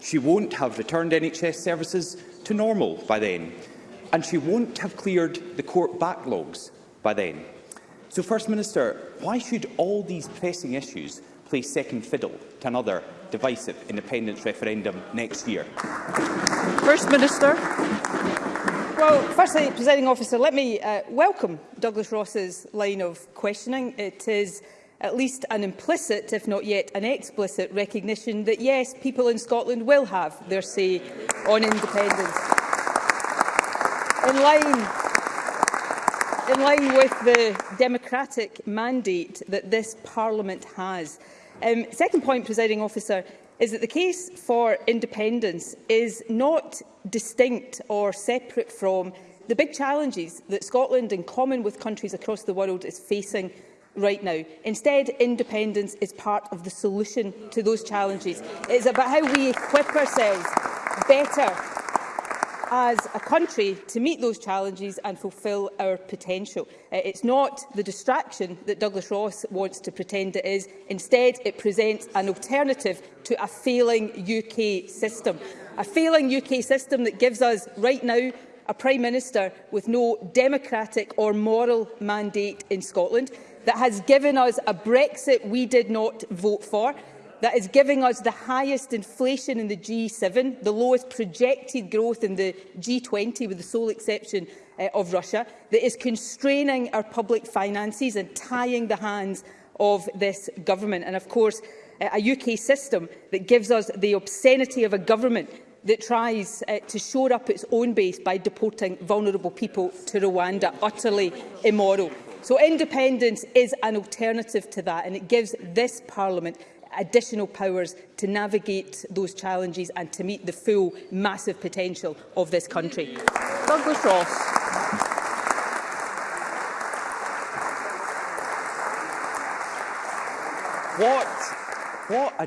She won't have returned NHS services to normal by then. And she won't have cleared the court backlogs by then. So, First Minister, why should all these pressing issues play second fiddle to another divisive independence referendum next year? First Minister. Well, firstly, presiding officer, let me uh, welcome Douglas Ross's line of questioning. It is at least an implicit, if not yet an explicit, recognition that yes, people in Scotland will have their say on independence. In line in line with the democratic mandate that this Parliament has. Um, second point, presiding officer, is that the case for independence is not distinct or separate from the big challenges that Scotland, in common with countries across the world, is facing right now. Instead, independence is part of the solution to those challenges. It's about how we equip ourselves better as a country to meet those challenges and fulfil our potential. Uh, it's not the distraction that Douglas Ross wants to pretend it is. Instead, it presents an alternative to a failing UK system. A failing UK system that gives us, right now, a Prime Minister with no democratic or moral mandate in Scotland, that has given us a Brexit we did not vote for, that is giving us the highest inflation in the G7, the lowest projected growth in the G20 with the sole exception uh, of Russia, that is constraining our public finances and tying the hands of this government. And of course, uh, a UK system that gives us the obscenity of a government that tries uh, to shore up its own base by deporting vulnerable people to Rwanda, utterly immoral. So independence is an alternative to that, and it gives this Parliament additional powers to navigate those challenges and to meet the full massive potential of this country. Douglas Ross. What, what a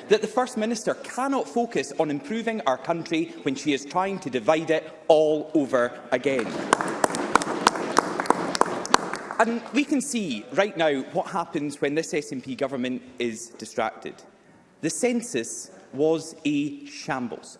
that the First Minister cannot focus on improving our country when she is trying to divide it all over again. And we can see right now what happens when this SNP government is distracted. The census was a shambles.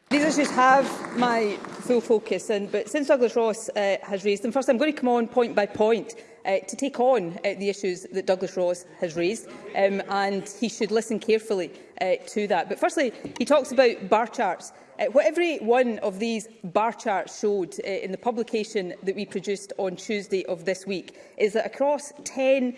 These issues have my full focus, and, but since Douglas Ross uh, has raised them, first I'm going to come on point by point uh, to take on uh, the issues that Douglas Ross has raised, um, and he should listen carefully uh, to that. But firstly, he talks about bar charts. Uh, what every one of these bar charts showed uh, in the publication that we produced on Tuesday of this week is that across 10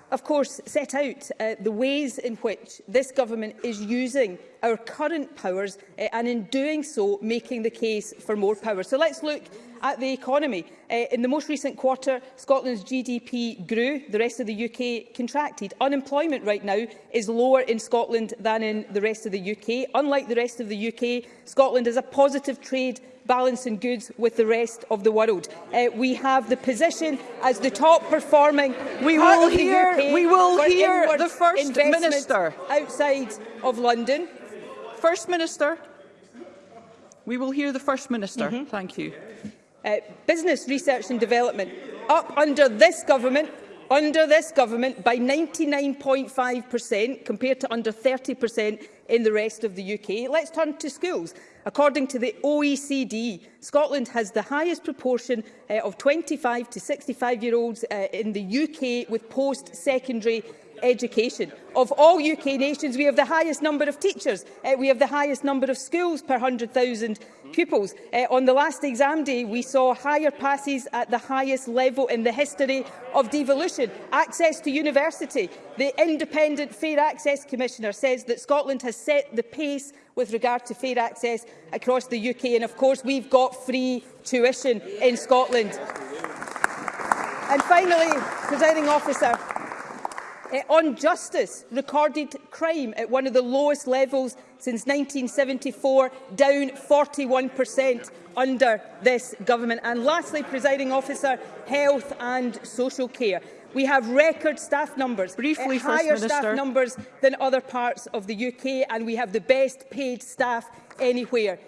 of course, set out uh, the ways in which this government is using our current powers uh, and in doing so making the case for more power. So let's look at the economy. Uh, in the most recent quarter, Scotland's GDP grew, the rest of the UK contracted. Unemployment right now is lower in Scotland than in the rest of the UK. Unlike the rest of the UK, Scotland has a positive trade balancing goods with the rest of the world. Uh, we have the position as the top performing we will hear, UK we will hear the First Minister outside of London. First Minister. We will hear the First Minister. Mm -hmm. Thank you uh, business research and development up under this government under this government by 99.5% compared to under 30% in the rest of the UK. Let's turn to schools. According to the OECD, Scotland has the highest proportion uh, of 25 to 65-year-olds uh, in the UK with post-secondary education. Of all UK nations, we have the highest number of teachers. Uh, we have the highest number of schools per 100,000 pupils. Uh, on the last exam day, we saw higher passes at the highest level in the history of devolution. Access to university. The independent Fair Access Commissioner says that Scotland has set the pace with regard to fair access across the UK. And of course, we've got free tuition in Scotland. And finally, presiding officer, Uh, on justice, recorded crime at one of the lowest levels since 1974, down 41% under this government. And lastly, presiding officer, health and social care. We have record staff numbers, eh, Briefly, higher First staff Minister. numbers than other parts of the UK, and we have the best paid staff anywhere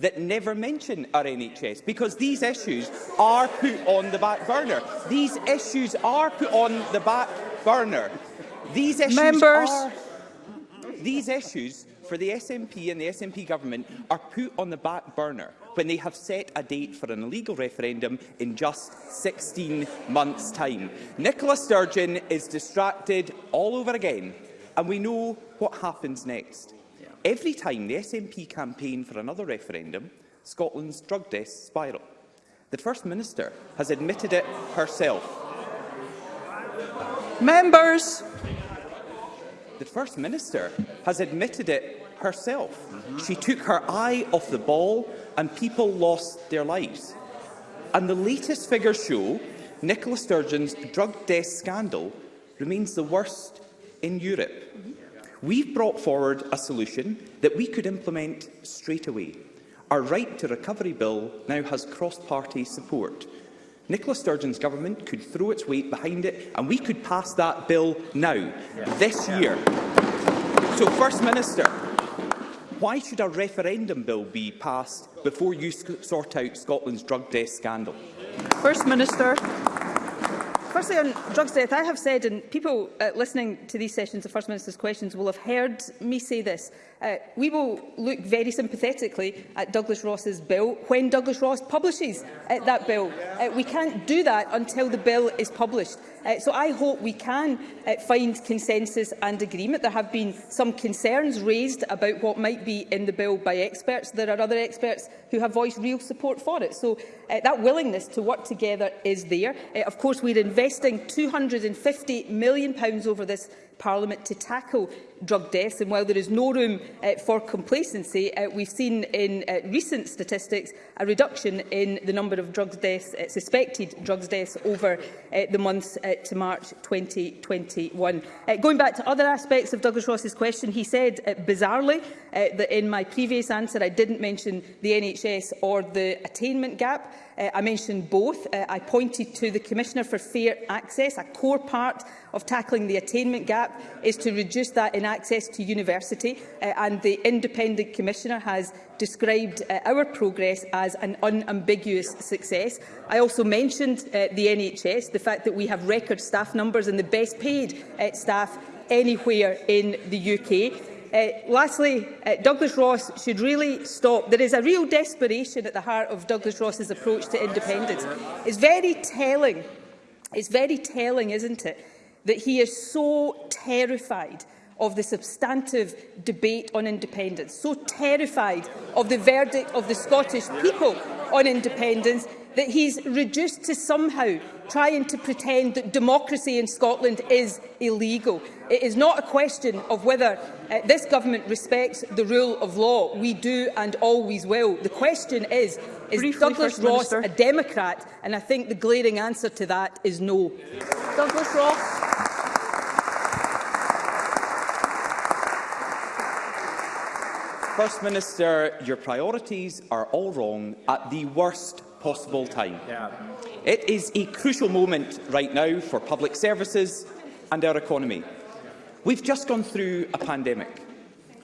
that never mention our NHS because these issues are put on the back burner. These issues are put on the back burner. These issues Members. are... These issues for the SNP and the SNP government are put on the back burner when they have set a date for an illegal referendum in just 16 months' time. Nicola Sturgeon is distracted all over again, and we know what happens next. Yeah. Every time the SNP campaign for another referendum, Scotland's drug deaths spiral. The First Minister has admitted it herself. Members, the First Minister has admitted it herself. Mm -hmm. She took her eye off the ball and people lost their lives. And the latest figures show Nicola Sturgeon's drug death scandal remains the worst in Europe. Mm -hmm. We've brought forward a solution that we could implement straight away. Our right to recovery bill now has cross-party support. Nicola Sturgeon's government could throw its weight behind it and we could pass that bill now, yeah. this yeah. year. So, First Minister, why should a referendum bill be passed before you sort out Scotland's drug death scandal? First Minister. Firstly, on drugs death, I have said, and people uh, listening to these sessions of First Minister's questions will have heard me say this, Uh, we will look very sympathetically at Douglas Ross's bill when Douglas Ross publishes uh, that bill. Uh, we can't do that until the bill is published. Uh, so I hope we can uh, find consensus and agreement. There have been some concerns raised about what might be in the bill by experts. There are other experts who have voiced real support for it. So uh, that willingness to work together is there. Uh, of course, we're investing £250 million over this Parliament to tackle drug deaths. And while there is no room uh, for complacency, uh, we've seen in uh, recent statistics a reduction in the number of drug deaths, uh, suspected drug deaths over uh, the months uh, to March 2021. Uh, going back to other aspects of Douglas Ross's question, he said uh, bizarrely uh, that in my previous answer I didn't mention the NHS or the attainment gap. Uh, I mentioned both. Uh, I pointed to the Commissioner for Fair Access, a core part of tackling the attainment gap gap is to reduce that in access to university, uh, and the independent commissioner has described uh, our progress as an unambiguous success. I also mentioned uh, the NHS, the fact that we have record staff numbers and the best paid uh, staff anywhere in the UK. Uh, lastly, uh, Douglas Ross should really stop. There is a real desperation at the heart of Douglas Ross's approach to independence. It's very telling. It's very telling, isn't it, that he is so terrified of the substantive debate on independence, so terrified of the verdict of the Scottish people on independence that he's reduced to somehow trying to pretend that democracy in Scotland is illegal. It is not a question of whether uh, this government respects the rule of law. We do and always will. The question is, is Briefly, Douglas First Ross Minister. a Democrat? And I think the glaring answer to that is no. Douglas Ross. First Minister, your priorities are all wrong at the worst possible time. Yeah. It is a crucial moment right now for public services and our economy. We've just gone through a pandemic.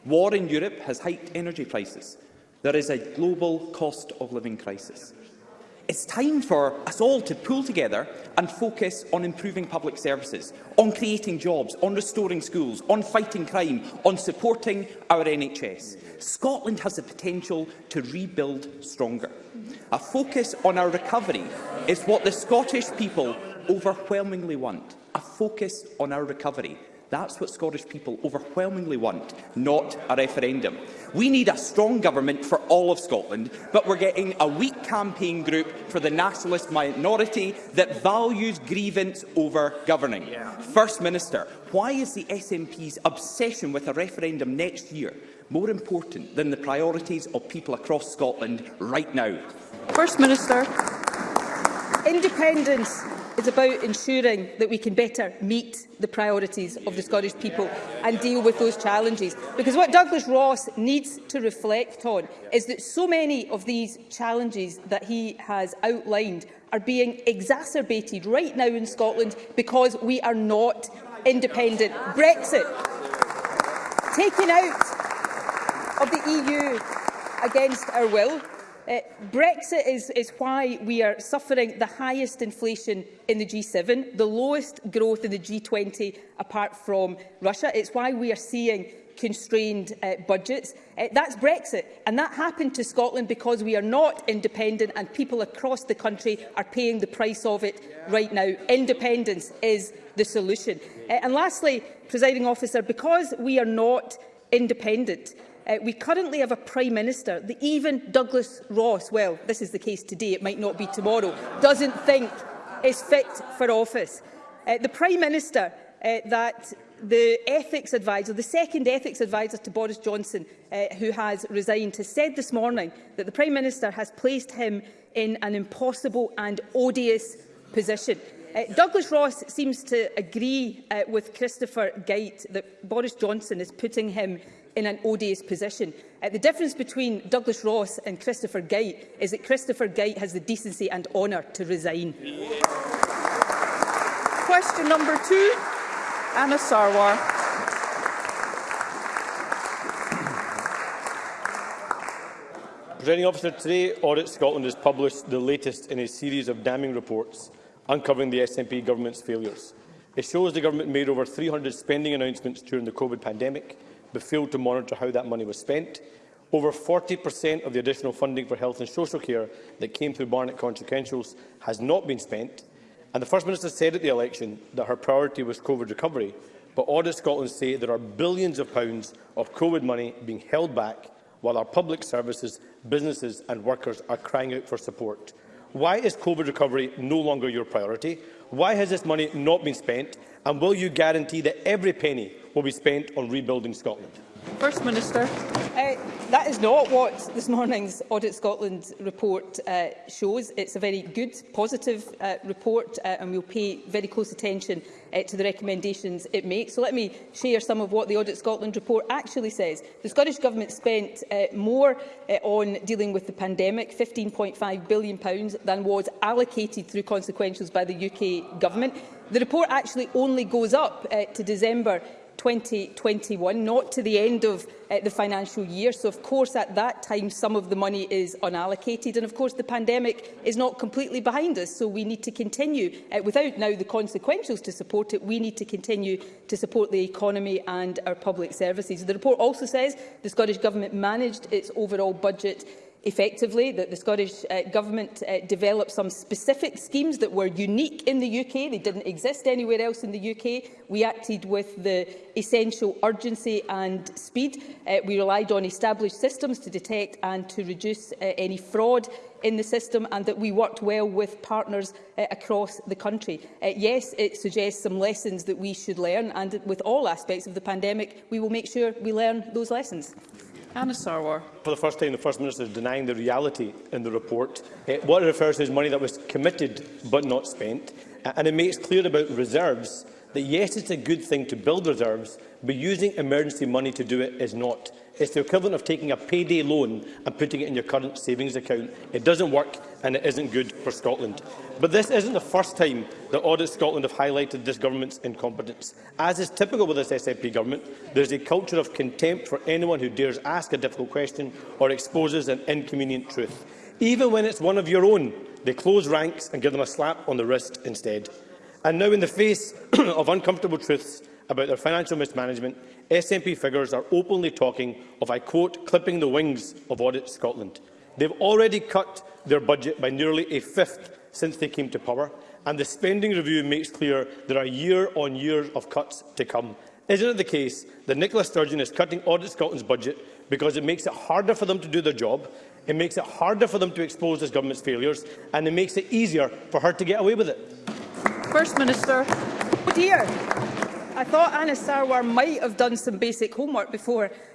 War in Europe has hiked energy prices. There is a global cost of living crisis. It's time for us all to pull together and focus on improving public services, on creating jobs, on restoring schools, on fighting crime, on supporting our NHS. Scotland has the potential to rebuild stronger. A focus on our recovery is what the Scottish people overwhelmingly want, a focus on our recovery. That's what Scottish people overwhelmingly want, not a referendum. We need a strong government for all of Scotland, but we're getting a weak campaign group for the nationalist minority that values grievance over governing. Yeah. First Minister, why is the SNP's obsession with a referendum next year more important than the priorities of people across Scotland right now? First Minister, independence is about ensuring that we can better meet the priorities of the Scottish people and deal with those challenges. Because what Douglas Ross needs to reflect on is that so many of these challenges that he has outlined are being exacerbated right now in Scotland because we are not independent. Brexit, taken out of the EU against our will, Uh, Brexit is, is why we are suffering the highest inflation in the G7, the lowest growth in the G20 apart from Russia. It's why we are seeing constrained uh, budgets. Uh, that's Brexit, and that happened to Scotland because we are not independent and people across the country are paying the price of it yeah. right now. Independence is the solution. Uh, and lastly, presiding officer, because we are not independent, Uh, we currently have a Prime Minister that even Douglas Ross, well, this is the case today, it might not be tomorrow, doesn't think is fit for office. Uh, the Prime Minister uh, that the ethics advisor, the second ethics advisor to Boris Johnson, uh, who has resigned, has said this morning that the Prime Minister has placed him in an impossible and odious position. Uh, Douglas Ross seems to agree uh, with Christopher Gait that Boris Johnson is putting him in an odious position. Uh, the difference between Douglas Ross and Christopher Gait is that Christopher Gait has the decency and honour to resign. Question number two, Anna Sarwar. Presiding officer, today Audit Scotland has published the latest in a series of damning reports uncovering the SNP government's failures. It shows the government made over 300 spending announcements during the COVID pandemic, but failed to monitor how that money was spent. Over 40% of the additional funding for health and social care that came through Barnett consequentials has not been spent, and the First Minister said at the election that her priority was COVID recovery, but Audit Scotland say there are billions of pounds of COVID money being held back while our public services, businesses and workers are crying out for support. Why is COVID recovery no longer your priority? Why has this money not been spent? And will you guarantee that every penny will be spent on rebuilding Scotland? First Minister. Uh, that is not what this morning's Audit Scotland report uh, shows. It's a very good, positive uh, report uh, and we'll pay very close attention uh, to the recommendations it makes. So let me share some of what the Audit Scotland report actually says. The Scottish Government spent uh, more uh, on dealing with the pandemic, £15.5 billion, pounds, than was allocated through consequentials by the UK Government. The report actually only goes up uh, to December 2021, not to the end of uh, the financial year. So, of course, at that time, some of the money is unallocated. And, of course, the pandemic is not completely behind us, so we need to continue, uh, without now the consequentials to support it, we need to continue to support the economy and our public services. The report also says the Scottish Government managed its overall budget effectively that the Scottish uh, Government uh, developed some specific schemes that were unique in the UK. They didn't exist anywhere else in the UK. We acted with the essential urgency and speed. Uh, we relied on established systems to detect and to reduce uh, any fraud in the system and that we worked well with partners uh, across the country. Uh, yes, it suggests some lessons that we should learn and with all aspects of the pandemic, we will make sure we learn those lessons. Anna Sarwar. For the first time, the First Minister is denying the reality in the report. Uh, what it refers to is money that was committed but not spent. Uh, and it makes clear about reserves that yes, it's a good thing to build reserves, but using emergency money to do it is not. It's the equivalent of taking a payday loan and putting it in your current savings account. It doesn't work and it isn't good for Scotland. But this isn't the first time that Audit Scotland have highlighted this government's incompetence. As is typical with this SNP government, there's a culture of contempt for anyone who dares ask a difficult question or exposes an inconvenient truth. Even when it's one of your own, they close ranks and give them a slap on the wrist instead. And now, in the face of uncomfortable truths, about their financial mismanagement, SNP figures are openly talking of, I quote, clipping the wings of Audit Scotland. They've already cut their budget by nearly a fifth since they came to power, and the spending review makes clear there are year-on-year of cuts to come. Isn't it the case that Nicola Sturgeon is cutting Audit Scotland's budget because it makes it harder for them to do their job, it makes it harder for them to expose this government's failures, and it makes it easier for her to get away with it? First Minister. Dear. I thought Anna Sarwar might have done some basic homework before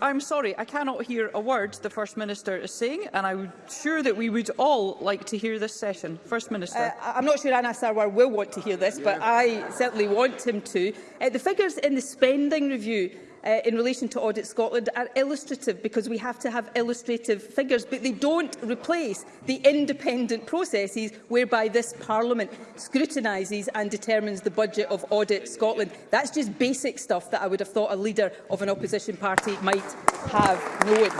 I'm sorry, I cannot hear a word the First Minister is saying, and I'm sure that we would all like to hear this session. First Minister. Uh, I'm not sure Anna Sarwar will want to hear this, but I certainly want him to. Uh, the figures in the spending review uh, in relation to Audit Scotland are illustrative because we have to have illustrative figures, but they don't replace the independent processes whereby this Parliament scrutinises and determines the budget of Audit Scotland. That's just basic stuff that I would have thought a leader of an opposition party might have known.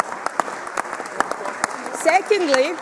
Secondly,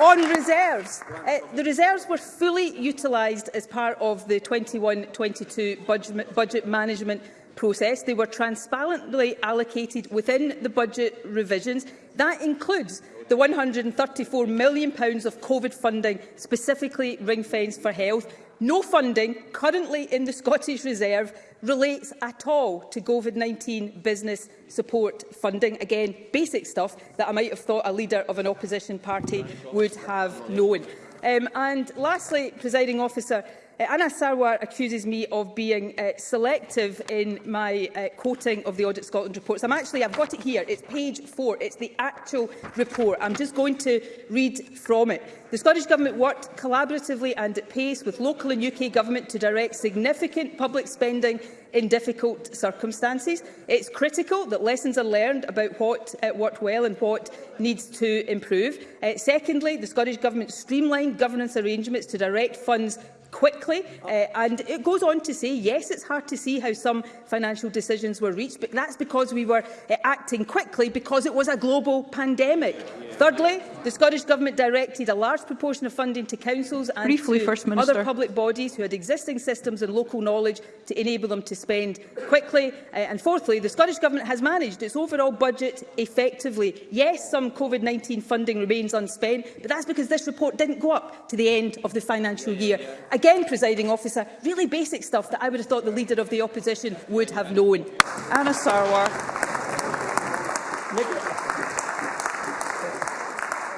on reserves. Uh, the reserves were fully utilised as part of the 21-22 budget, budget management process. They were transparently allocated within the budget revisions. That includes the £134 million of COVID funding specifically ring fence for health. No funding currently in the Scottish Reserve relates at all to COVID-19 business support funding. Again, basic stuff that I might have thought a leader of an opposition party would have known. Um, and lastly, presiding officer, Eh, Anna Sarwar accuses me of being uh, selective in my uh, quoting of the Audit Scotland reports. I'm actually, I've got it here. It's page four. It's the actual report. I'm just going to read from it. The Scottish Government worked collaboratively and at pace with local and UK government to direct significant public spending in difficult circumstances. It's critical that lessons are learned about what uh, worked well and what needs to improve. Uh, secondly, the Scottish Government streamlined governance arrangements to direct funds quickly. Uh, and it goes on to say, yes, it's hard to see how some financial decisions were reached, but that's because we were uh, acting quickly because it was a global pandemic. Thirdly, the Scottish Government directed a large proportion of funding to councils and Briefly, to First other public bodies who had existing systems and local knowledge to enable them to spend quickly. Uh, and fourthly, the Scottish Government has managed its overall budget effectively. Yes, some COVID-19 funding remains unspent, but that's because this report didn't go up to the end of the financial year. Again, presiding officer, really basic stuff that I would have thought the Leader of the Opposition would have known. Anna Sarwar.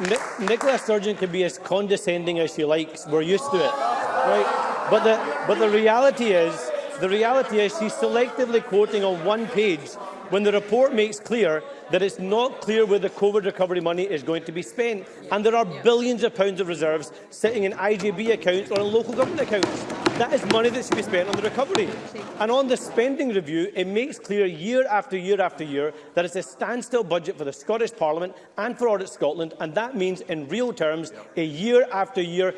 Nic Nicola Sturgeon can be as condescending as she likes. We're used to it. Right? But the, but the reality is, the reality is she's selectively quoting on one page when the report makes clear that it's not clear where the COVID recovery money is going to be spent, and there are billions of pounds of reserves sitting in IGB accounts or in local government accounts. That is money that should be spent on the recovery. And on the spending review, it makes clear year after year after year that it's a standstill budget for the Scottish Parliament and for Audit Scotland, and that means, in real terms, a year after year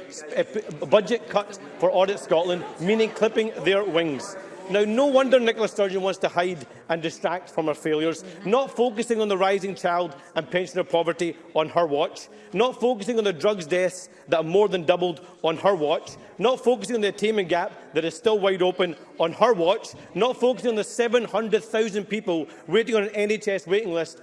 budget cut for Audit Scotland, meaning clipping their wings. Now, no wonder Nicola Sturgeon wants to hide and distract from her failures, not focusing on the rising child and pensioner poverty on her watch, not focusing on the drugs deaths that have more than doubled on her watch, not focusing on the attainment gap that is still wide open on her watch, not focusing on the 700,000 people waiting on an NHS waiting list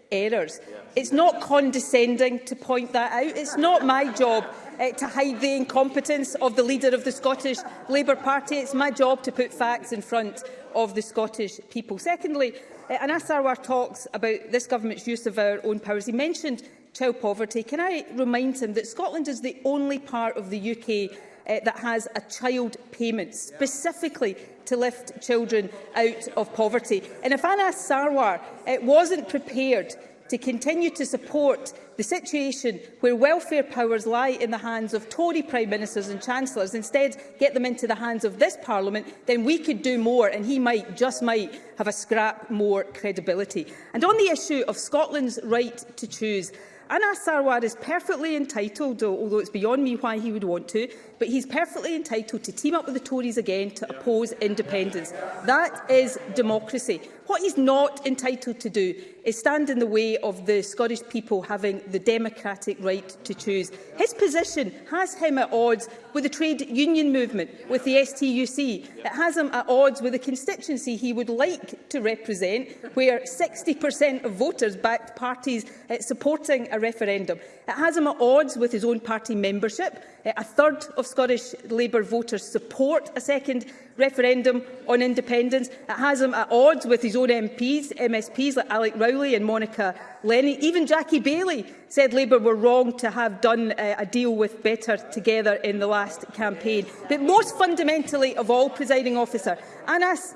errors, it's not condescending to point that out. It's not my job uh, to hide the incompetence of the leader of the Scottish Labour Party. It's my job to put facts in front of the Scottish people. Secondly, uh, eh, an Asarwar talks about this government's use of our own powers. He mentioned child poverty. Can I remind him that Scotland is the only part of the UK uh, eh, that has a child payment specifically to lift children out of poverty. And if Anas Sarwar uh, wasn't prepared to continue to support the situation where welfare powers lie in the hands of Tory Prime Ministers and Chancellors, instead get them into the hands of this Parliament, then we could do more and he might, just might, have a scrap more credibility. And on the issue of Scotland's right to choose, Anas Sarwar is perfectly entitled, although it's beyond me why he would want to, but he's perfectly entitled to team up with the Tories again to oppose independence. That is democracy. What he's not entitled to do is stand in the way of the Scottish people having the democratic right to choose. His position has him at odds with the trade union movement, with the STUC. It has him at odds with the constituency he would like to represent, where 60% of voters backed parties supporting a referendum. It has him at odds with his own party membership Eh, a third of Scottish Labour voters support a second referendum on independence. It has him at odds with his own MPs, MSPs like Alec Rowley and Monica Lenny. Even Jackie Bailey said Labour were wrong to have done uh, a deal with Better Together in the last campaign. But most fundamentally of all, presiding officer, Anas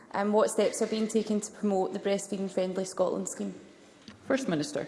and um, what steps are being taken to promote the Breastfeeding Friendly Scotland scheme. First Minister.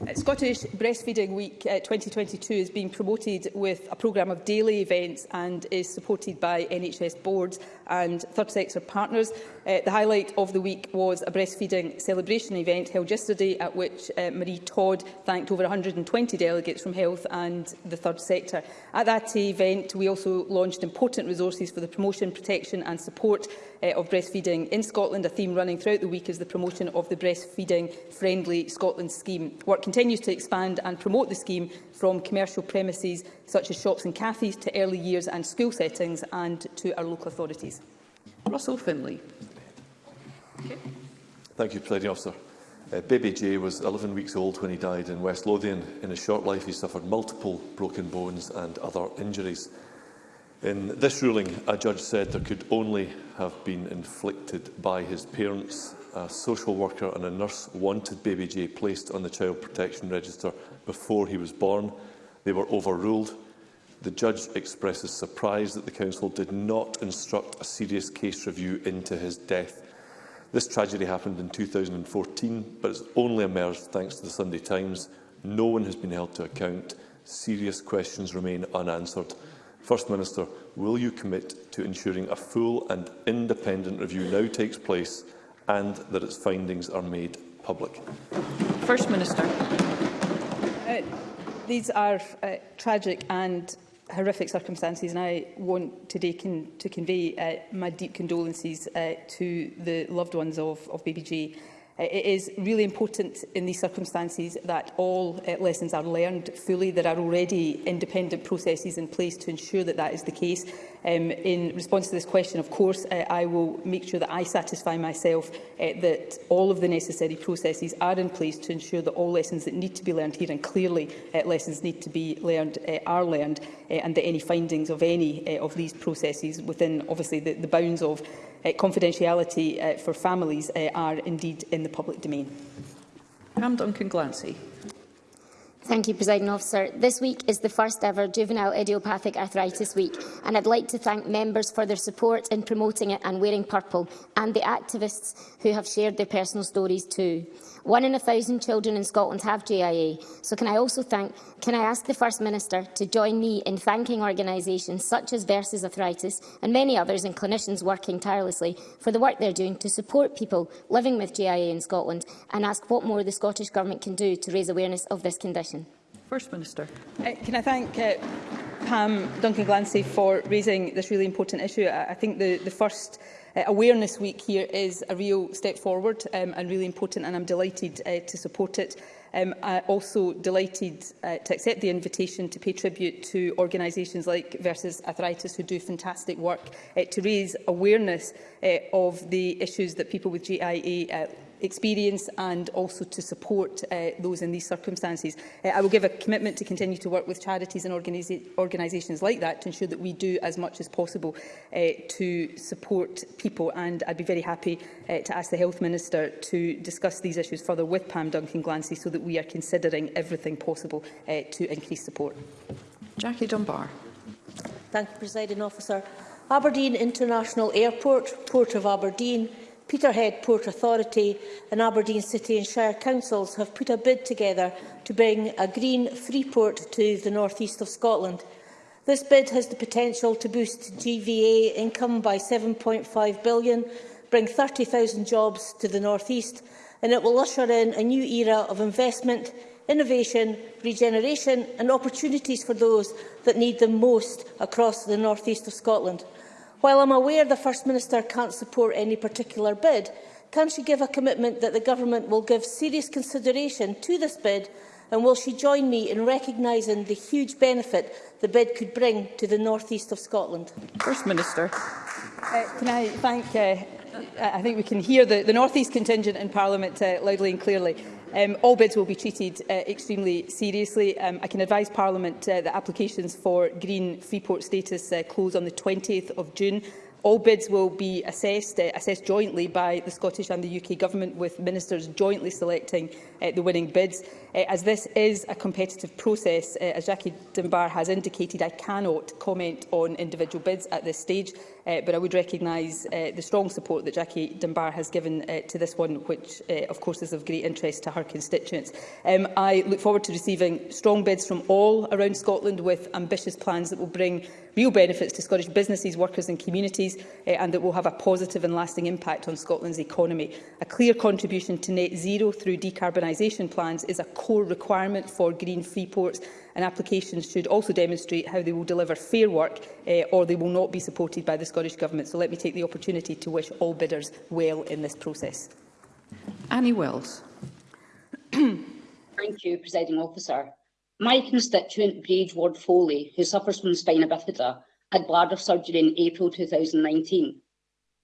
Uh, Scottish Breastfeeding Week uh, 2022 is being promoted with a programme of daily events and is supported by NHS boards and third sector partners. Uh, the highlight of the week was a breastfeeding celebration event held yesterday at which uh, Marie Todd thanked over 120 delegates from health and the third sector. At that event, we also launched important resources for the promotion, protection and support uh, of breastfeeding in Scotland. A theme running throughout the week is the promotion of the Breastfeeding Friendly Scotland scheme. Work continues to expand and promote the scheme from commercial premises such as shops and cafes to early years and school settings and to our local authorities. Russell Finlay. Okay. Thank you, Presiding Officer. Uh, Baby Jay was 11 weeks old when he died in West Lothian. In his short life, he suffered multiple broken bones and other injuries. In this ruling, a judge said there could only have been inflicted by his parents. A social worker and a nurse wanted Baby Jay placed on the Child Protection Register before he was born. They were overruled. The judge expresses surprise that the Council did not instruct a serious case review into his death. This tragedy happened in 2014, but it's only emerged thanks to the Sunday Times. No one has been held to account. Serious questions remain unanswered. First Minister, will you commit to ensuring a full and independent review now takes place and that its findings are made public? First Minister. Uh, these are uh, tragic and horrific circumstances and I want today con to convey uh, my deep condolences uh, to the loved ones of, of baby Jay It is really important in these circumstances that all uh, lessons are learned fully. There are already independent processes in place to ensure that that is the case. Um, in response to this question, of course, uh, I will make sure that I satisfy myself uh, that all of the necessary processes are in place to ensure that all lessons that need to be learned here, and clearly uh, lessons need to be learned, uh, are learned, uh, and that any findings of any uh, of these processes within, obviously, the, the bounds of uh, confidentiality uh, for families uh, are indeed in the public domain. Pam Duncan Glancy. Thank you, President Officer. This week is the first ever Juvenile Idiopathic Arthritis Week, and I'd like to thank members for their support in promoting it and wearing purple, and the activists who have shared their personal stories too. One in a thousand children in Scotland have GIA, so can I also thank, can I ask the First Minister to join me in thanking organisations such as Versus Arthritis and many others and clinicians working tirelessly for the work they're doing to support people living with GIA in Scotland and ask what more the Scottish Government can do to raise awareness of this condition? First Minister. Uh, can I thank uh, Pam Duncan-Glancy for raising this really important issue. I, I think the, the first Uh, Awareness Week here is a real step forward um, and really important, and I'm delighted uh, to support it. Um, I'm also delighted uh, to accept the invitation to pay tribute to organisations like Versus Arthritis, who do fantastic work uh, to raise awareness uh, of the issues that people with GIA uh, experience and also to support uh, those in these circumstances. Uh, I will give a commitment to continue to work with charities and organisations like that to ensure that we do as much as possible uh, to support people and I'd be very happy uh, to ask the Health Minister to discuss these issues further with Pam Duncan-Glancy so that we are considering everything possible uh, to increase support. Jackie Dunbar. Thank you, President Officer. Aberdeen International Airport, Port of Aberdeen, Peterhead Port Authority and Aberdeen City and Shire Councils have put a bid together to bring a green free port to the north east of Scotland. This bid has the potential to boost GVA income by 7.5 billion, bring 30,000 jobs to the north east, and it will usher in a new era of investment, innovation, regeneration and opportunities for those that need them most across the north east of Scotland. While I'm aware the First Minister can't support any particular bid, can she give a commitment that the Government will give serious consideration to this bid and will she join me in recognising the huge benefit the bid could bring to the northeast of Scotland? First Minister. Uh, can I thank uh, I think we can hear the, the North East contingent in Parliament uh, loudly and clearly. Um, all bids will be treated uh, extremely seriously. Um, I can advise Parliament uh, that applications for green freeport status uh, close on the 20th of June All bids will be assessed, uh, assessed jointly by the Scottish and the UK Government, with ministers jointly selecting uh, the winning bids. Uh, as this is a competitive process, uh, as Jackie Dunbar has indicated, I cannot comment on individual bids at this stage, uh, but I would recognise uh, the strong support that Jackie Dunbar has given uh, to this one, which uh, of course is of great interest to her constituents. Um, I look forward to receiving strong bids from all around Scotland with ambitious plans that will bring real benefits to Scottish businesses, workers and communities uh, and that will have a positive and lasting impact on Scotland's economy. A clear contribution to net zero through decarbonisation plans is a core requirement for green free ports and applications should also demonstrate how they will deliver fair work uh, or they will not be supported by the Scottish Government. So let me take the opportunity to wish all bidders well in this process. Annie Wells. Thank you, Presiding Officer. My constituent, Grade Ward Foley, who suffers from spina bifida, had bladder surgery in April 2019.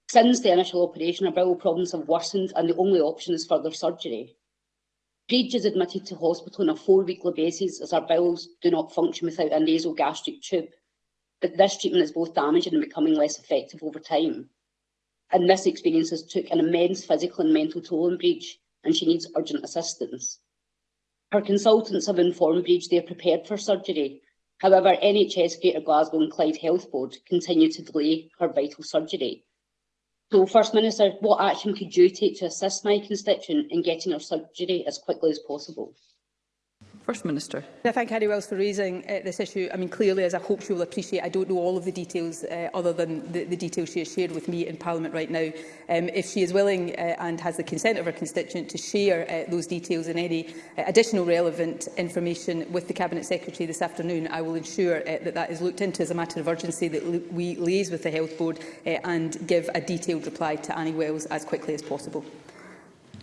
Since the initial operation, her bowel problems have worsened and the only option is further surgery. Grage is admitted to hospital on a four-weekly basis as her bowels do not function without a nasal gastric tube. But this treatment is both damaging and becoming less effective over time. And this experience has took an immense physical and mental toll on Breach, and she needs urgent assistance. Her consultants have informed Breach they are prepared for surgery. However, NHS Greater Glasgow and Clyde Health Board continue to delay her vital surgery. So, First Minister, what action could you take to assist my constituent in getting her surgery as quickly as possible? First Minister. I thank Harry Wells for raising uh, this issue. I mean, clearly, as I hope she will appreciate, I don't know all of the details uh, other than the, the details she has shared with me in Parliament right now. Um, if she is willing uh, and has the consent of her constituent to share uh, those details and any uh, additional relevant information with the Cabinet Secretary this afternoon, I will ensure uh, that that is looked into as a matter of urgency, that we liaise with the Health Board uh, and give a detailed reply to Annie Wells as quickly as possible.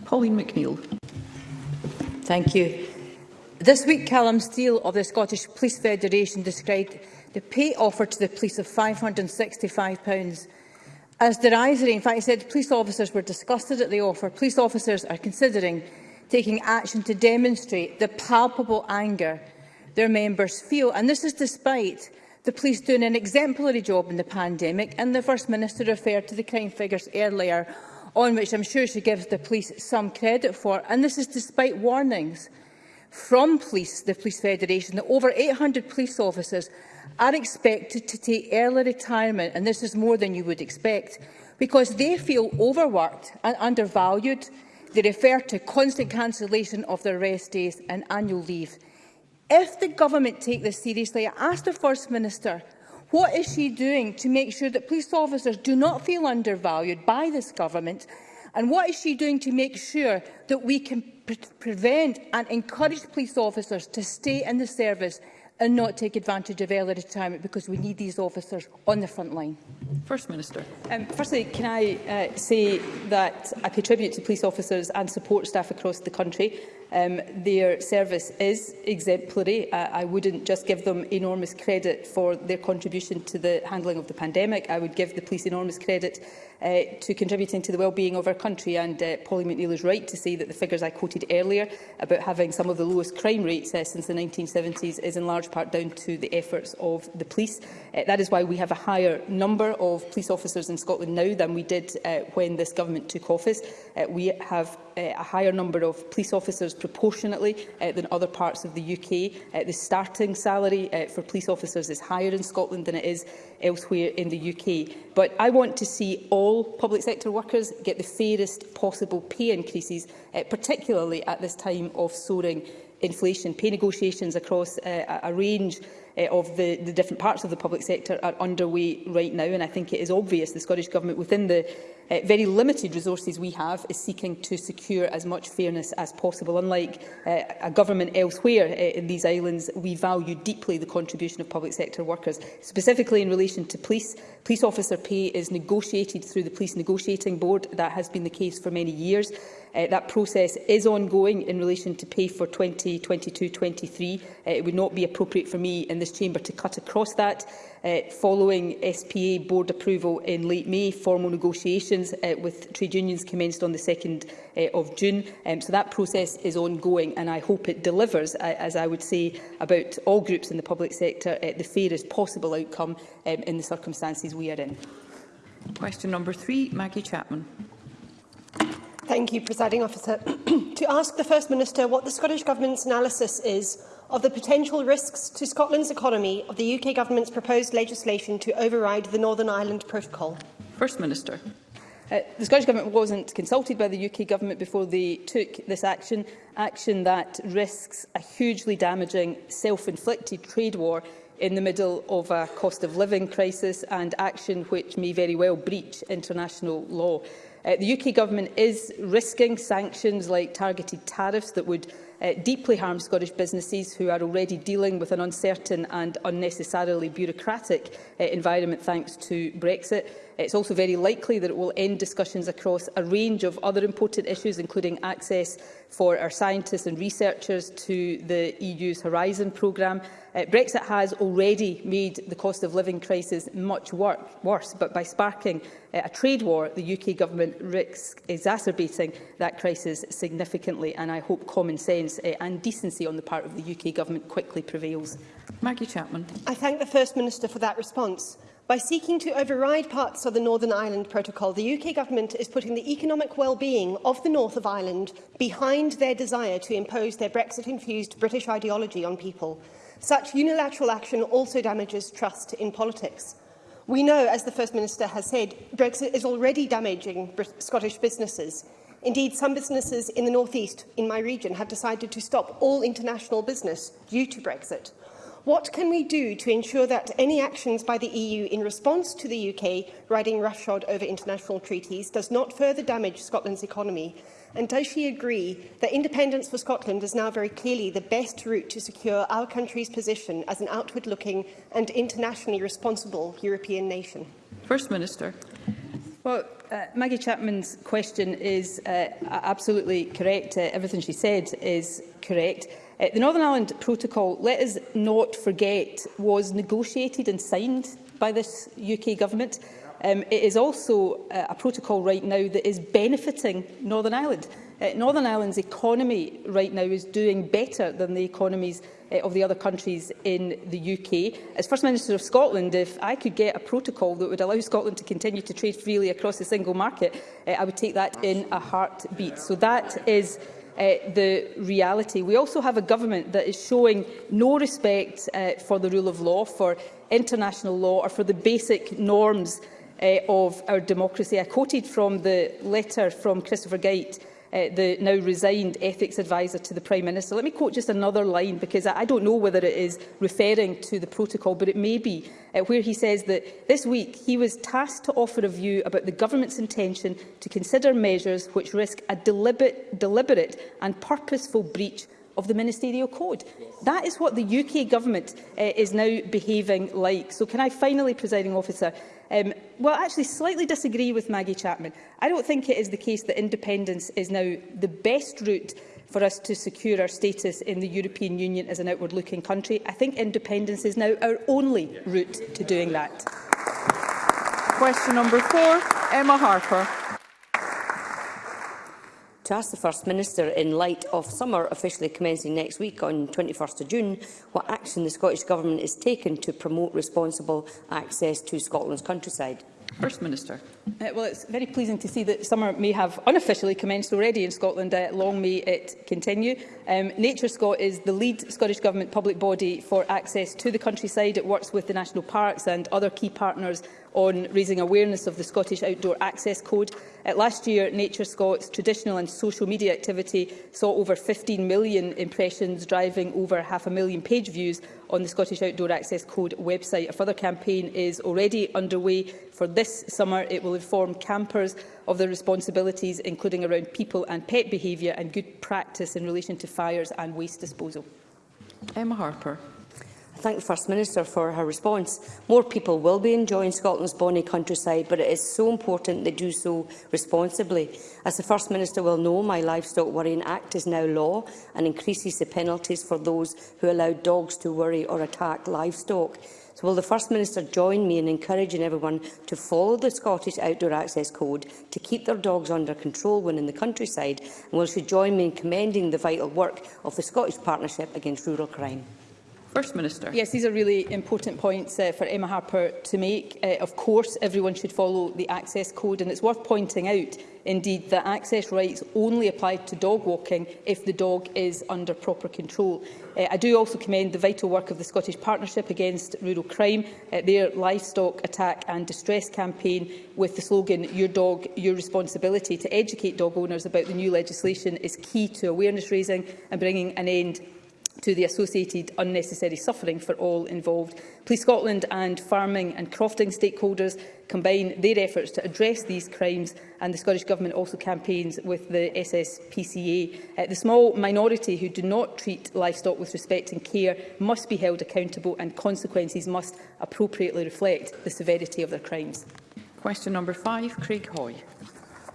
Pauline McNeill. Thank you. This week, Callum Steele of the Scottish Police Federation described the pay offered to the police of £565 as derisory. In fact, he said police officers were disgusted at the offer. Police officers are considering taking action to demonstrate the palpable anger their members feel. And this is despite the police doing an exemplary job in the pandemic, and the First Minister referred to the crime figures earlier, on which I'm sure she gives the police some credit for. And this is despite warnings from police, the Police Federation that over 800 police officers are expected to take early retirement, and this is more than you would expect, because they feel overworked and undervalued. They refer to constant cancellation of their rest days and annual leave. If the government take this seriously, I ask the First Minister, what is she doing to make sure that police officers do not feel undervalued by this government And what is she doing to make sure that we can pre prevent and encourage police officers to stay in the service and not take advantage of early retirement because we need these officers on the front line. First Minister. Um, firstly, can I uh, say that I pay tribute to police officers and support staff across the country. Um, their service is exemplary. Uh, I wouldn't just give them enormous credit for their contribution to the handling of the pandemic. I would give the police enormous credit Uh, to contributing to the well-being of our country. And uh, Polly McNeill is right to say that the figures I quoted earlier about having some of the lowest crime rates uh, since the 1970s is in large part down to the efforts of the police. Uh, that is why we have a higher number of police officers in Scotland now than we did uh, when this government took office. Uh, we have uh, a higher number of police officers proportionately uh, than other parts of the UK. Uh, the starting salary uh, for police officers is higher in Scotland than it is elsewhere in the UK. But I want to see all public sector workers get the fairest possible pay increases, uh, particularly at this time of soaring inflation. Pay negotiations across uh, a range uh, of the, the different parts of the public sector are underway right now, and I think it is obvious the Scottish Government within the uh, very limited resources we have is seeking to secure as much fairness as possible. Unlike uh, a government elsewhere uh, in these islands, we value deeply the contribution of public sector workers. Specifically in relation to police, police officer pay is negotiated through the Police Negotiating Board. That has been the case for many years. Uh, that process is ongoing in relation to pay for 2022-23. uh, it would not be appropriate for me in this chamber to cut across that uh, following SPA board approval in late May. Formal negotiations uh, with trade unions commenced on the 2nd uh, eh, of June. Um, so that process is ongoing and I hope it delivers, I, as I would say, about all groups in the public sector uh, the fairest possible outcome um, in the circumstances we are in. Question number three, Maggie Chapman. Thank you, Presiding Officer. to ask the First Minister what the Scottish Government's analysis is of the potential risks to Scotland's economy of the UK Government's proposed legislation to override the Northern Ireland Protocol? First Minister. Uh, the Scottish Government wasn't consulted by the UK Government before they took this action, action that risks a hugely damaging self-inflicted trade war in the middle of a cost of living crisis and action which may very well breach international law. Uh, the UK Government is risking sanctions like targeted tariffs that would uh, deeply harms Scottish businesses who are already dealing with an uncertain and unnecessarily bureaucratic uh, environment thanks to Brexit. It's also very likely that it will end discussions across a range of other important issues, including access for our scientists and researchers to the EU's Horizon programme, Uh, Brexit has already made the cost of living crisis much wor worse, but by sparking uh, a trade war, the UK government risks exacerbating that crisis significantly, and I hope common sense uh, and decency on the part of the UK government quickly prevails. Maggie Chapman. I thank the First Minister for that response. By seeking to override parts of the Northern Ireland Protocol, the UK Government is putting the economic well-being of the North of Ireland behind their desire to impose their Brexit-infused British ideology on people. Such unilateral action also damages trust in politics. We know, as the First Minister has said, Brexit is already damaging Scottish businesses. Indeed, some businesses in the North East, in my region, have decided to stop all international business due to Brexit. What can we do to ensure that any actions by the EU in response to the UK riding roughshod over international treaties does not further damage Scotland's economy And does she agree that independence for Scotland is now very clearly the best route to secure our country's position as an outward-looking and internationally responsible European nation? First Minister. Well, uh, Maggie Chapman's question is uh, absolutely correct. Uh, everything she said is correct. Uh, the Northern Ireland Protocol, let us not forget, was negotiated and signed by this UK government. Um, it is also uh, a protocol right now that is benefiting Northern Ireland. Uh, Northern Ireland's economy right now is doing better than the economies uh, of the other countries in the UK. As First Minister of Scotland, if I could get a protocol that would allow Scotland to continue to trade freely across the single market, uh, I would take that in a heartbeat. So that is uh, the reality. We also have a government that is showing no respect uh, for the rule of law, for international law or for the basic norms uh, of our democracy. I quoted from the letter from Christopher Gait, uh, eh, the now resigned ethics adviser to the Prime Minister. Let me quote just another line, because I don't know whether it is referring to the protocol, but it may be, uh, where he says that this week he was tasked to offer a view about the government's intention to consider measures which risk a deliberate, deliberate and purposeful breach of the ministerial code. That is what the UK government uh, is now behaving like. So can I finally, presiding officer, Um, well, actually slightly disagree with Maggie Chapman. I don't think it is the case that independence is now the best route for us to secure our status in the European Union as an outward-looking country. I think independence is now our only route to doing that. Question number four, Emma Harper to ask the First Minister, in light of summer officially commencing next week on 21st of June, what action the Scottish Government is taking to promote responsible access to Scotland's countryside. First Minister. Uh, well, it's very pleasing to see that summer may have unofficially commenced already in Scotland. Uh, long may it continue. Um, Nature Scot is the lead Scottish Government public body for access to the countryside. It works with the national parks and other key partners on raising awareness of the Scottish Outdoor Access Code. Uh, last year, Nature Scots traditional and social media activity saw over 15 million impressions, driving over half a million page views on the Scottish Outdoor Access Code website. A further campaign is already underway for this summer. It will inform campers of their responsibilities, including around people and pet behaviour and good practice in relation to fires and waste disposal. Emma Harper thank the First Minister for her response. More people will be enjoying Scotland's bonny countryside, but it is so important they do so responsibly. As the First Minister will know, my Livestock Worrying Act is now law and increases the penalties for those who allow dogs to worry or attack livestock. So will the First Minister join me in encouraging everyone to follow the Scottish Outdoor Access Code to keep their dogs under control when in the countryside? And will she join me in commending the vital work of the Scottish Partnership Against Rural Crime? First Minister. Yes, these are really important points uh, for Emma Harper to make. Uh, of course, everyone should follow the Access Code, and it's worth pointing out, indeed, that access rights only apply to dog walking if the dog is under proper control. Uh, I do also commend the vital work of the Scottish Partnership Against Rural Crime, uh, their livestock attack and distress campaign with the slogan Your Dog, Your Responsibility to educate dog owners about the new legislation is key to awareness raising and bringing an end to the associated unnecessary suffering for all involved. Police Scotland and farming and crofting stakeholders combine their efforts to address these crimes and the Scottish Government also campaigns with the SSPCA. Uh, the small minority who do not treat livestock with respect and care must be held accountable and consequences must appropriately reflect the severity of their crimes. Question number five, Craig Hoy.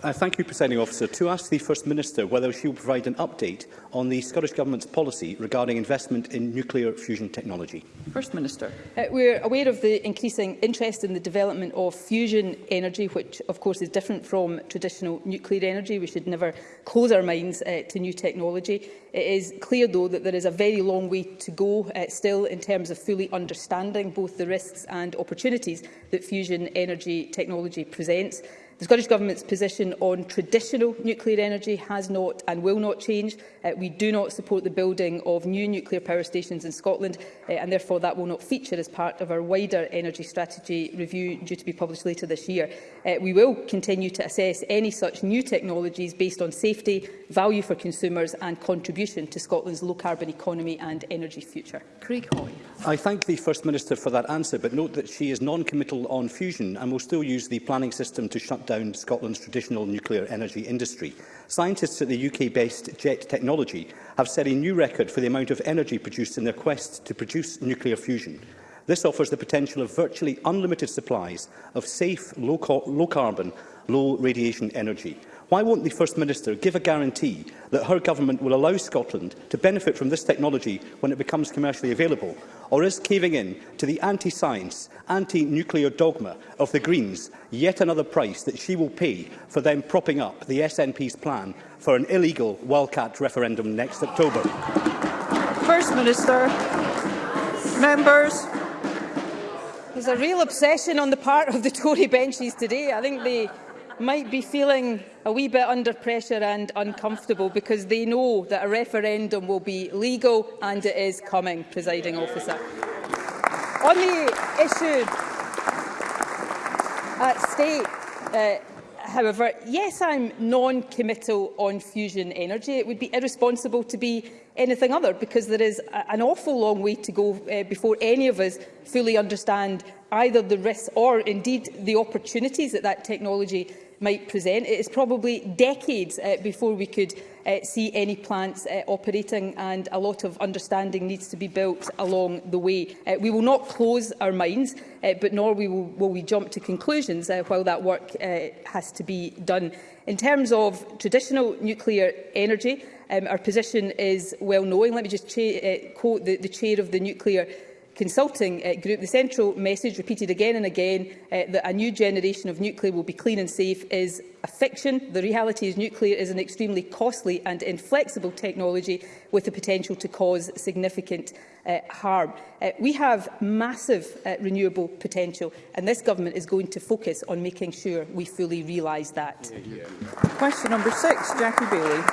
I uh, thank you, Presiding Officer. To ask the First Minister whether she will provide an update on the Scottish Government's policy regarding investment in nuclear fusion technology. First Minister. Uh, are aware of the increasing interest in the development of fusion energy, which of course is different from traditional nuclear energy. We should never close our minds uh, to new technology. It is clear, though, that there is a very long way to go uh, still in terms of fully understanding both the risks and opportunities that fusion energy technology presents. The Scottish Government's position on traditional nuclear energy has not and will not change. Uh, we do not support the building of new nuclear power stations in Scotland uh, and therefore that will not feature as part of our wider energy strategy review due to be published later this year. Uh, we will continue to assess any such new technologies based on safety, value for consumers and contribution to Scotland's low-carbon economy and energy future. Craig Hoy. I thank the First Minister for that answer, but note that she is non-committal on fusion and will still use the planning system to shut down Scotland's traditional nuclear energy industry. Scientists at the UK-based JET Technology have set a new record for the amount of energy produced in their quest to produce nuclear fusion. This offers the potential of virtually unlimited supplies of safe, low-carbon, low low-radiation energy. Why won't the First Minister give a guarantee that her government will allow Scotland to benefit from this technology when it becomes commercially available? Or is caving in to the anti-science, anti-nuclear dogma of the Greens yet another price that she will pay for them propping up the SNP's plan for an illegal wildcat referendum next October? First Minister, members, there's a real obsession on the part of the Tory benches today. I think they might be feeling a wee bit under pressure and uncomfortable because they know that a referendum will be legal and it is coming, presiding officer. On the issue at stake, uh, however, yes, I'm non-committal on fusion energy. It would be irresponsible to be anything other because there is a, an awful long way to go uh, before any of us fully understand either the risks or indeed the opportunities that that technology might present. It is probably decades uh, before we could uh, see any plants uh, operating and a lot of understanding needs to be built along the way. Uh, we will not close our minds, uh, but nor we will, will we jump to conclusions uh, while that work uh, has to be done. In terms of traditional nuclear energy, um, our position is well known. Let me just uh, quote the, the chair of the Nuclear consulting uh, group, the central message repeated again and again uh, that a new generation of nuclear will be clean and safe is a fiction. The reality is nuclear is an extremely costly and inflexible technology with the potential to cause significant uh, harm. Uh, we have massive uh, renewable potential and this government is going to focus on making sure we fully realise that. Yeah, yeah, yeah. Question number six, Jackie Bailey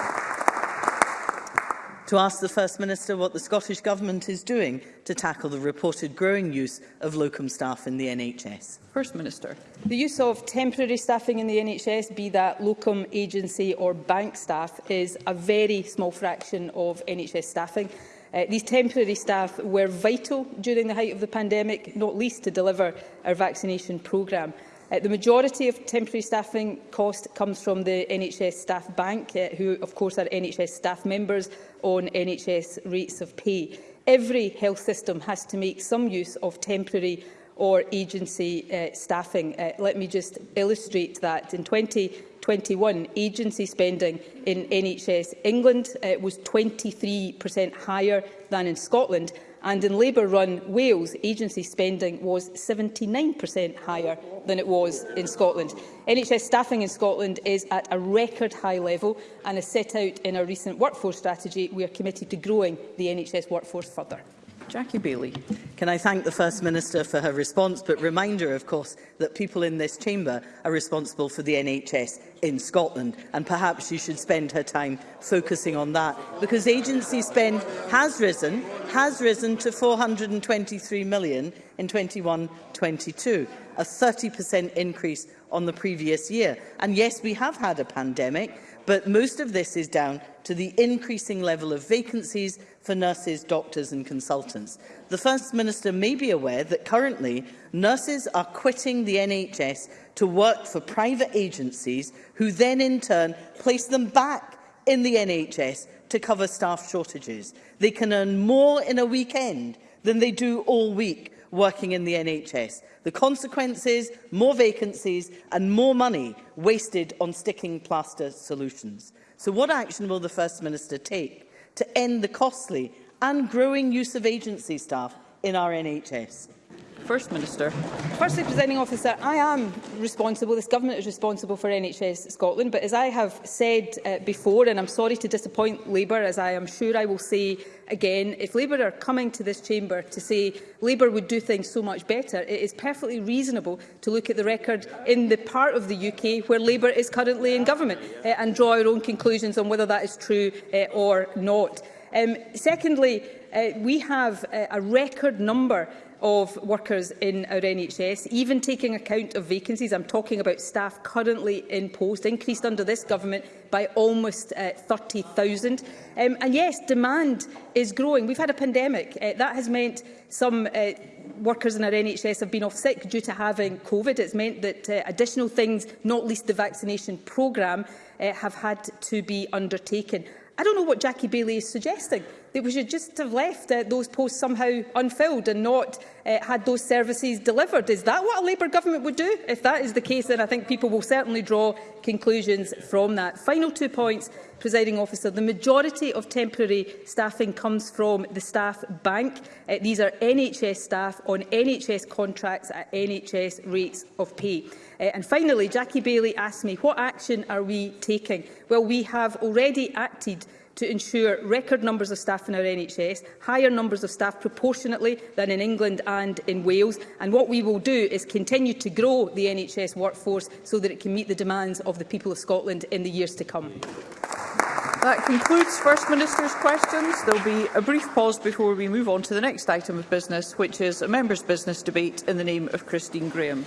to ask the First Minister what the Scottish Government is doing to tackle the reported growing use of locum staff in the NHS. First Minister. The use of temporary staffing in the NHS, be that locum, agency or bank staff, is a very small fraction of NHS staffing. Uh, these temporary staff were vital during the height of the pandemic, not least to deliver our vaccination programme. Uh, the majority of temporary staffing cost comes from the NHS Staff Bank, uh, who of course are NHS staff members on NHS rates of pay. Every health system has to make some use of temporary or agency uh, staffing. Uh, let me just illustrate that. In 2021, agency spending in NHS England uh, was 23% higher than in Scotland, and in Labour-run Wales, agency spending was 79% higher than it was in Scotland. NHS staffing in Scotland is at a record high level and as set out in our recent workforce strategy, we are committed to growing the NHS workforce further. Jackie Bailey. Can I thank the First Minister for her response, but reminder, of course, that people in this chamber are responsible for the NHS in Scotland, and perhaps she should spend her time focusing on that, because agency spend has risen, has risen to 423 million in 21-22, a 30% increase on the previous year. And yes, we have had a pandemic, but most of this is down to the increasing level of vacancies for nurses, doctors and consultants. The First Minister may be aware that currently nurses are quitting the NHS to work for private agencies who then in turn place them back in the NHS to cover staff shortages. They can earn more in a weekend than they do all week working in the NHS. The consequences, more vacancies and more money wasted on sticking plaster solutions. So what action will the First Minister take to end the costly and growing use of agency staff in our NHS. First Minister. Firstly, Presiding Officer, I am responsible, this Government is responsible for NHS Scotland, but as I have said uh, before, and I'm sorry to disappoint Labour, as I am sure I will say again, if Labour are coming to this chamber to say Labour would do things so much better, it is perfectly reasonable to look at the record in the part of the UK where Labour is currently in government uh, and draw our own conclusions on whether that is true uh, or not. Um, secondly, uh, we have uh, a record number of workers in our NHS, even taking account of vacancies. I'm talking about staff currently in post, increased under this government by almost uh, 30,000. Um, and yes, demand is growing. We've had a pandemic. Uh, that has meant some uh, workers in our NHS have been off sick due to having COVID. It's meant that uh, additional things, not least the vaccination programme, uh, have had to be undertaken. I don't know what Jackie Bailey is suggesting that we should just have left uh, those posts somehow unfilled and not uh, had those services delivered. Is that what a Labour government would do? If that is the case, then I think people will certainly draw conclusions from that. Final two points, presiding officer. The majority of temporary staffing comes from the staff bank. Uh, these are NHS staff on NHS contracts at NHS rates of pay. Uh, and finally, Jackie Bailey asked me, what action are we taking? Well, we have already acted to ensure record numbers of staff in our NHS, higher numbers of staff proportionately than in England and in Wales. And what we will do is continue to grow the NHS workforce so that it can meet the demands of the people of Scotland in the years to come. That concludes First Minister's questions. There will be a brief pause before we move on to the next item of business, which is a member's business debate in the name of Christine Graham.